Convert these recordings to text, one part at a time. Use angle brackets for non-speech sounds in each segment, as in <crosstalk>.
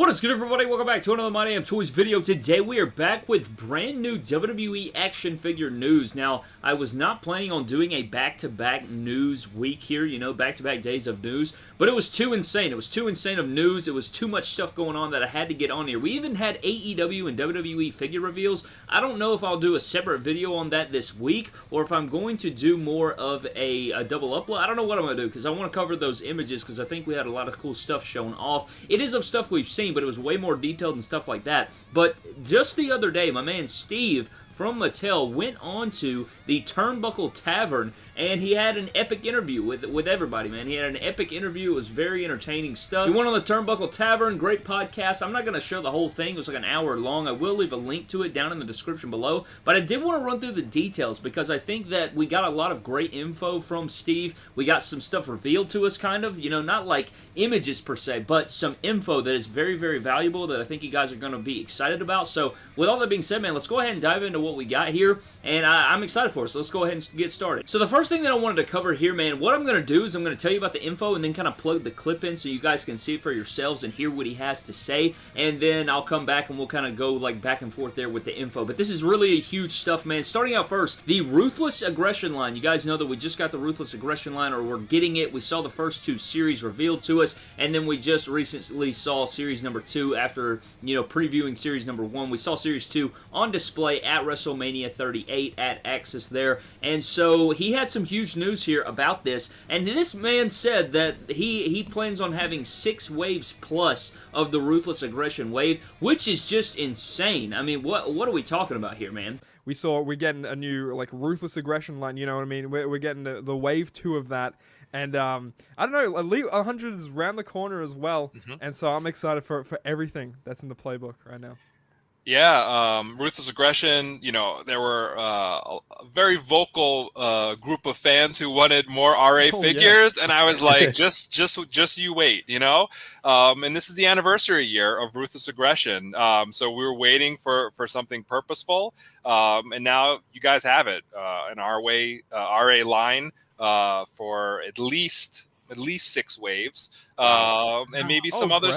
What is good everybody? Welcome back to another My Damn Toys video. Today we are back with brand new WWE action figure news. Now, I was not planning on doing a back-to-back -back news week here, you know, back-to-back -back days of news, but it was too insane. It was too insane of news. It was too much stuff going on that I had to get on here. We even had AEW and WWE figure reveals. I don't know if I'll do a separate video on that this week, or if I'm going to do more of a, a double upload. I don't know what I'm going to do, because I want to cover those images, because I think we had a lot of cool stuff shown off. It is of stuff we've seen but it was way more detailed and stuff like that. But just the other day, my man Steve from Mattel went on to the Turnbuckle Tavern and he had an epic interview with with everybody, man. He had an epic interview. It was very entertaining stuff. He went on the Turnbuckle Tavern. Great podcast. I'm not going to show the whole thing. It was like an hour long. I will leave a link to it down in the description below. But I did want to run through the details because I think that we got a lot of great info from Steve. We got some stuff revealed to us, kind of. You know, not like images per se, but some info that is very, very valuable that I think you guys are going to be excited about. So with all that being said, man, let's go ahead and dive into what we got here. And I, I'm excited for So let's go ahead and get started. So the first thing that I wanted to cover here, man, what I'm going to do is I'm going to tell you about the info and then kind of plug the clip in so you guys can see it for yourselves and hear what he has to say. And then I'll come back and we'll kind of go like back and forth there with the info. But this is really a huge stuff, man. Starting out first, the Ruthless Aggression line. You guys know that we just got the Ruthless Aggression line or we're getting it. We saw the first two series revealed to us and then we just recently saw series number two after, you know, previewing series number one. We saw series two on display at WrestleMania 38 at Axxess there. And so he had some huge news here about this, and this man said that he, he plans on having six waves plus of the Ruthless Aggression wave, which is just insane. I mean, what what are we talking about here, man? we saw we're getting a new like ruthless aggression line you know what i mean we're, we're getting the, the wave two of that and um, I don't know, Elite 100 is around the corner as well, mm-hmm. and so I'm excited for for everything that's in the playbook right now. Yeah, um, ruthless aggression. You know, there were uh, a very vocal uh, group of fans who wanted more RA oh, figures, yeah. and I was <laughs> like, just, just, just you wait. You know, um, and this is the anniversary year of ruthless aggression, um, so we were waiting for for something purposeful, um, and now you guys have it. Uh, an RA uh, RA line uh, for at least at least six waves, um, and maybe some oh, other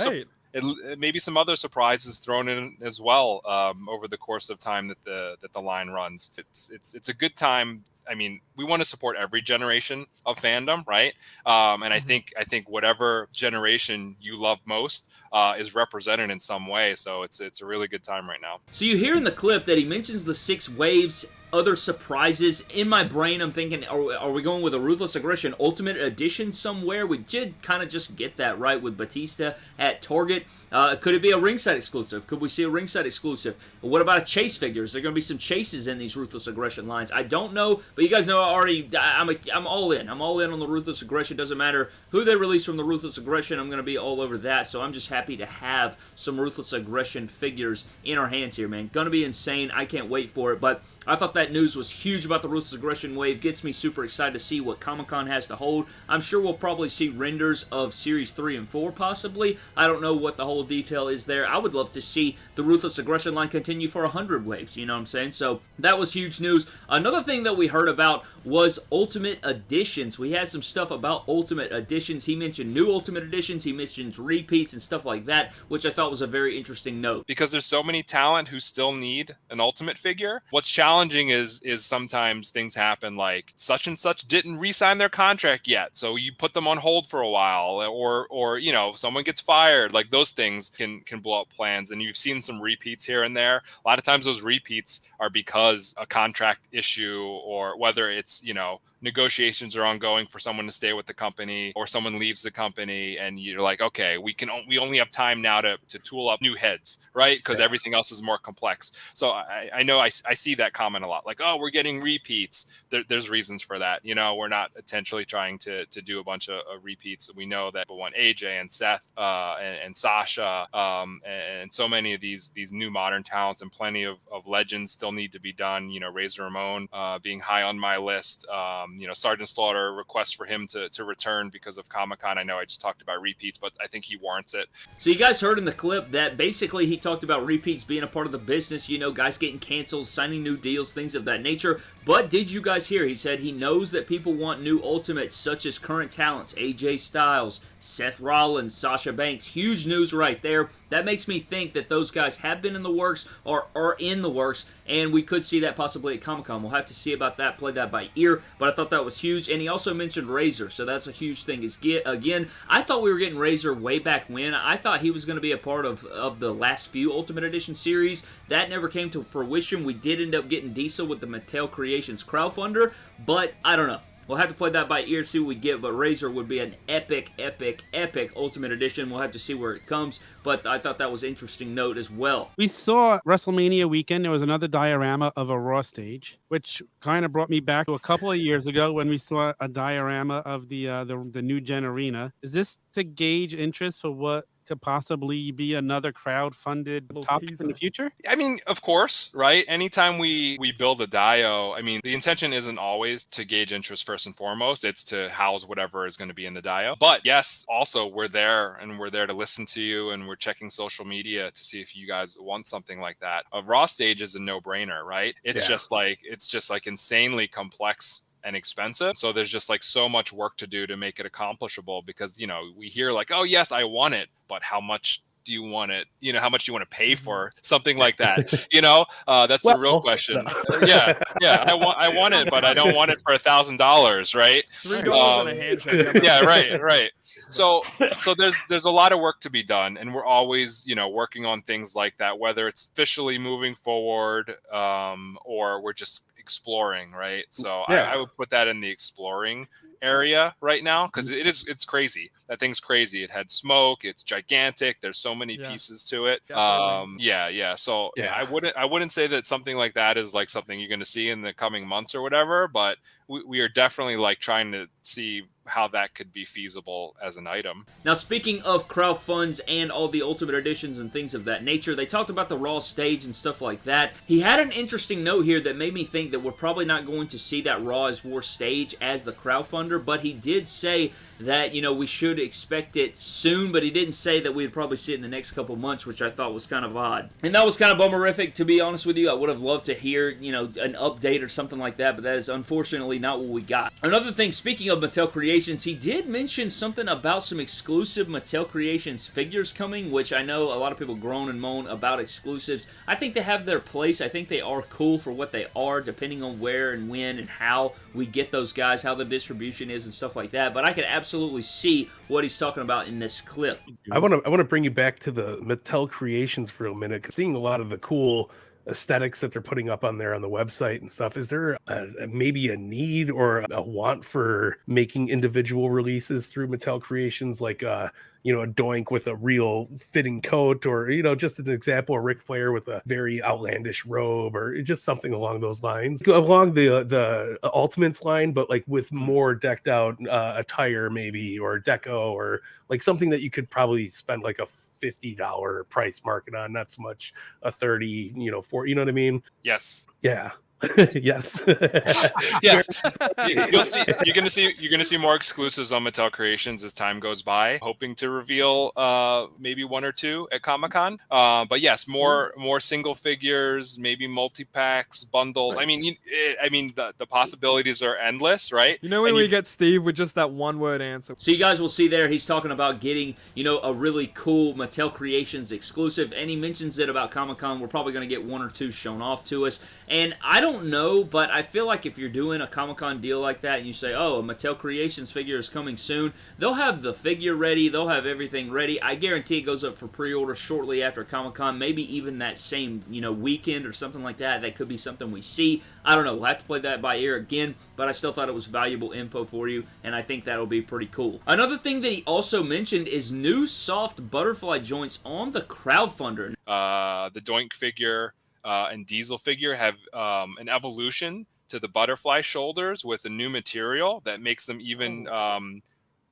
it, maybe some other surprises thrown in as well um, over the course of time that the that the line runs. It's it's it's a good time. I mean, we want to support every generation of fandom, right? Um, and I mm-hmm. think I think whatever generation you love most uh, is represented in some way. So it's it's a really good time right now. So you hear in the clip that he mentions the six waves other surprises. In my brain, I'm thinking, are, are we going with a Ruthless Aggression Ultimate Edition somewhere? We did kind of just get that right with Batista at Target. Uh, could it be a ringside exclusive? Could we see a ringside exclusive? What about a chase figure? Is there going to be some chases in these Ruthless Aggression lines? I don't know, but you guys know I already, I'm, a, I'm all in. I'm all in on the Ruthless Aggression. Doesn't matter who they release from the Ruthless Aggression. I'm going to be all over that, so I'm just happy to have some Ruthless Aggression figures in our hands here, man. Going to be insane. I can't wait for it, but I thought that news was huge about the Ruthless Aggression Wave. Gets me super excited to see what Comic-Con has to hold. I'm sure we'll probably see renders of Series 3 and 4, possibly. I don't know what the whole detail is there. I would love to see the Ruthless Aggression line continue for 100 waves, you know what I'm saying? So, that was huge news. Another thing that we heard about was Ultimate Editions. We had some stuff about Ultimate Editions. He mentioned new Ultimate Editions. He mentioned repeats and stuff like that, which I thought was a very interesting note. Because there's so many talent who still need an Ultimate figure. What's challenging challenging is is sometimes things happen like such and such didn't re-sign their contract yet, so you put them on hold for a while, or or you know someone gets fired. Like those things can can blow up plans, and you've seen some repeats here and there. A lot of times those repeats are because a contract issue, or whether it's you know negotiations are ongoing for someone to stay with the company or someone leaves the company and you're like okay we can we only have time now to, to tool up new heads right because yeah. everything else is more complex so i, I know I, I see that comment a lot like oh we're getting repeats there, there's reasons for that you know we're not intentionally trying to to do a bunch of, of repeats we know that but when aj and seth uh, and, and, sasha um, and, and, so many of these these new modern talents and plenty of, of legends still need to be done you know razor ramon uh, being high on my list um, you know, Sergeant Slaughter request for him to, to return because of Comic Con. I know I just talked about repeats, but I think he warrants it. So you guys heard in the clip that basically he talked about repeats being a part of the business, you know, guys getting canceled, signing new deals reveals, things of that nature. But did you guys hear? He said he knows that people want new Ultimates, such as current talents, AJ Styles, Seth Rollins, Sasha Banks. Huge news right there. That makes me think that those guys have been in the works or are in the works, and we could see that possibly at Comic Con. We'll have to see about that, play that by ear, but I thought that was huge. And he also mentioned Razor, so that's a huge thing. Is get Again, I thought we were getting Razor way back when. I thought he was going to be a part of, of the last few Ultimate Edition series. That never came to fruition. We did end up getting Diesel with the Mattel Creations crowdfunder, but I don't know. We'll have to play that by ear, see what we get, but Razor would be an epic, epic, epic Ultimate Edition. We'll have to see where it comes, but I thought that was interesting note as well. We saw WrestleMania weekend. There was another diorama of a Raw stage, which kind of brought me back to a couple of years ago when we saw a diorama of the uh, the, the new Gen Arena. Is this to gauge interest for what could possibly be another crowd-funded topic teaser. in the future? I mean, of course, right? Anytime we we build a dio, I mean, the intention isn't always to gauge interest first and foremost. It's to house whatever is going to be in the dio. But yes, also we're there and we're there to listen to you and we're checking social media to see if you guys want something like that. A raw stage is a no-brainer, right? It's yeah. just like it's just like insanely complex and expensive. So there's just like so much work to do to make it accomplishable because, you know, we hear like, oh, yes, I want it, but how much do you want it? You know, how much do you want to pay mm-hmm. for something like that? <laughs> You know, uh, that's well, the real question. No. yeah, yeah, I want, I want it, but I don't want it for a thousand dollars, right? Three dollars um, a handshake. Yeah, right, right. So, so there's there's a lot of work to be done, and we're always, you know, working on things like that, whether it's officially moving forward um, or we're just exploring, right? So yeah. I, I, would put that in the exploring area right now because it is it's crazy. That thing's crazy. It had smoke. It's gigantic. There's so many yeah. pieces to it. Um, yeah, yeah. So yeah. I wouldn't I wouldn't say that something like that is like something you're going to see in the coming months or whatever. But we, we are definitely like trying to see how that could be feasible as an item. Now, speaking of crowd funds and all the Ultimate Editions and things of that nature, they talked about the Raw stage and stuff like that. He had an interesting note here that made me think that we're probably not going to see that Raw is War stage as the crowdfunder, but he did say that, you know, we should expect it soon, but he didn't say that we'd probably see it in the next couple months, which I thought was kind of odd. And that was kind of bummerific, to be honest with you. I would have loved to hear, you know, an update or something like that, but that is unfortunately not what we got. Another thing, speaking of Mattel Creations, he did mention something about some exclusive Mattel Creations figures coming, which I know a lot of people groan and moan about exclusives. I think they have their place. I think they are cool for what they are, depending on where and when and how we get those guys, how the distribution is and stuff like that. But I could absolutely see what he's talking about in this clip. I want to I want to bring you back to the Mattel Creations for a minute, because seeing a lot of the cool aesthetics that they're putting up on there on the website and stuff is there a, maybe a need or a want for making individual releases through mattel creations? Like uh you know a doink with a real fitting coat or you know just an example of Ric Flair with a very outlandish robe or just something along those lines. Along the the ultimates line but like with more decked out uh, attire maybe or deco or like something that you could probably spend like a $50 price market on, not so much a 30, you know, for, you know what I mean? Yes. Yeah. <laughs> yes. <laughs> yes. You'll see. You're gonna see. You're gonna see more exclusives on Mattel Creations as time goes by. Hoping to reveal uh, maybe one or two at Comic Con. Uh, but yes, more mm. more single figures, maybe multi packs, bundles. I mean, you, eh, I mean, the, the possibilities are endless, right? You know when and we you, get Steve with just that one word answer. So you guys will see there. He's talking about getting you know a really cool Mattel Creations exclusive, and he mentions it about Comic Con. We're probably gonna get one or two shown off to us, and I don't don't know, but I feel like if you're doing a Comic Con deal like that and you say, oh, a Mattel Creations figure is coming soon, they'll have the figure ready, they'll have everything ready. I guarantee it goes up for pre-order shortly after Comic Con, maybe even that same, you know, weekend or something like that. That could be something we see. I don't know. We'll have to play that by ear again, but I still thought it was valuable info for you, and I think that'll be pretty cool. Another thing that he also mentioned is new soft butterfly joints on the crowdfunder. Uh, the Doink figure uh, and Diesel figure have um, an evolution to the butterfly shoulders with a new material that makes them even oh. um,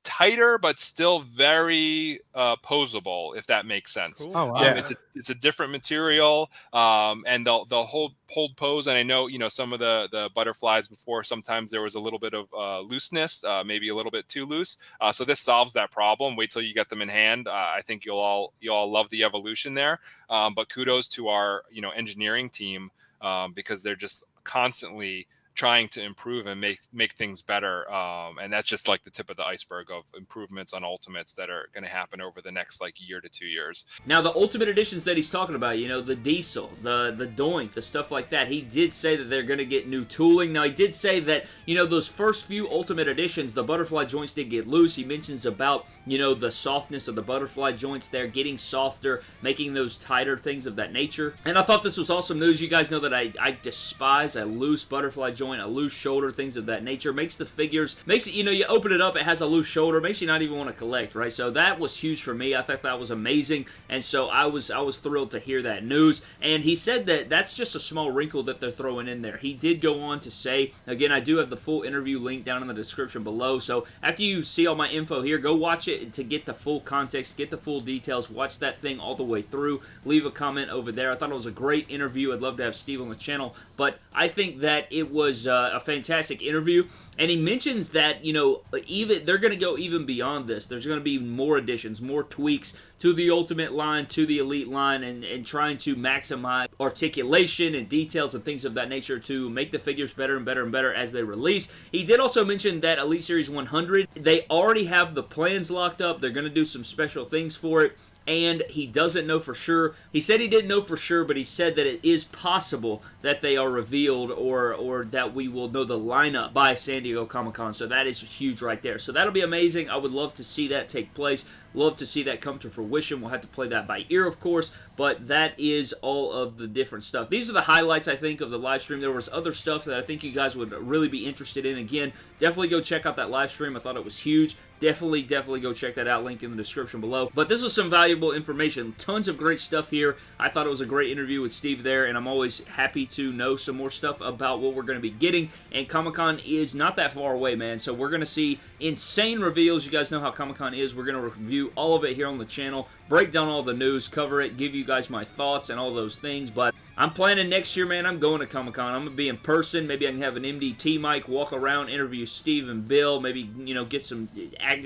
tighter, but still very uh, posable, if that makes sense. Cool. Oh, wow. um, it's a it's a different material, um, and they'll they'll hold hold pose. And I know you know some of the the butterflies before. Sometimes there was a little bit of uh, looseness, uh, maybe a little bit too loose. Uh, so this solves that problem. Wait till you get them in hand. Uh, I think you'll all you all love the evolution there. Um, but kudos to our you know engineering team um, because they're just constantly trying to improve and make make things better um, and that's just like the tip of the iceberg of improvements on ultimates that are going to happen over the next like year to two years. Now the ultimate editions that he's talking about you know the diesel the the doink the stuff like that he did say that they're going to get new tooling. Now he did say that you know those first few ultimate editions the butterfly joints did get loose. He mentions about you know the softness of the butterfly joints there getting softer making those tighter things of that nature. And i thought this was awesome news. You guys know that i, I despise a loose butterfly joint, a loose shoulder, things of that nature. Makes the figures, makes it, you know, you open it up, it has a loose shoulder, makes you not even want to collect, right? So that was huge for me. I thought that was amazing, and so I was I was thrilled to hear that news. And he said that that's just a small wrinkle that they're throwing in there. He did go on to say, again, I do have the full interview link down in the description below, so after you see all my info here, go watch it to get the full context, get the full details, watch that thing all the way through, leave a comment over there. I thought it was a great interview. I'd love to have Steve on the channel, but I think that it was uh, a fantastic interview. And he mentions that, you know, even they're going to go even beyond this. There's going to be more additions, more tweaks to the Ultimate line, to the Elite line, and, and trying to maximize articulation and details and things of that nature to make the figures better and better and better as they release. He did also mention that Elite Series 100, they already have the plans locked up. They're going to do some special things for it and he doesn't know for sure. He said he didn't know for sure, but he said that it is possible that they are revealed or or that we will know the lineup by San Diego Comic-Con. So that is huge right there. So that'll be amazing. I would love to see that take place. Love to see that come to fruition. We'll have to play that by ear, of course, but that is all of the different stuff. These are the highlights, I think, of the live stream. There was other stuff that I think you guys would really be interested in. Again, definitely go check out that live stream. I thought it was huge. Definitely, definitely go check that out. Link in the description below. But this was some valuable information. Tons of great stuff here. I thought it was a great interview with Steve there, and I'm always happy to know some more stuff about what we're going to be getting. And Comic-Con is not that far away, man. So we're going to see insane reveals. You guys know how Comic-Con is. We're going to review all of it here on the channel, break down all the news, cover it, give you guys my thoughts and all those things, but I'm planning next year, man. I'm going to Comic-Con. I'm going to be in person. Maybe I can have an MDT mic, walk around, interview Steve and Bill. Maybe, you know, get some,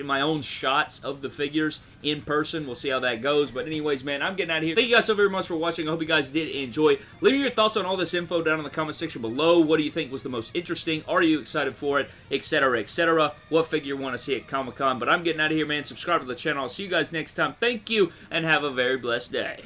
my own shots of the figures in person. We'll see how that goes. But anyways, man, I'm getting out of here. Thank you guys so very much for watching. I hope you guys did enjoy. Leave me your thoughts on all this info down in the comment section below. What do you think was the most interesting? Are you excited for it? Etc. Etc. What figure you want to see at Comic-Con? But I'm getting out of here, man. Subscribe to the channel. I'll see you guys next time. Thank you, and have a very blessed day.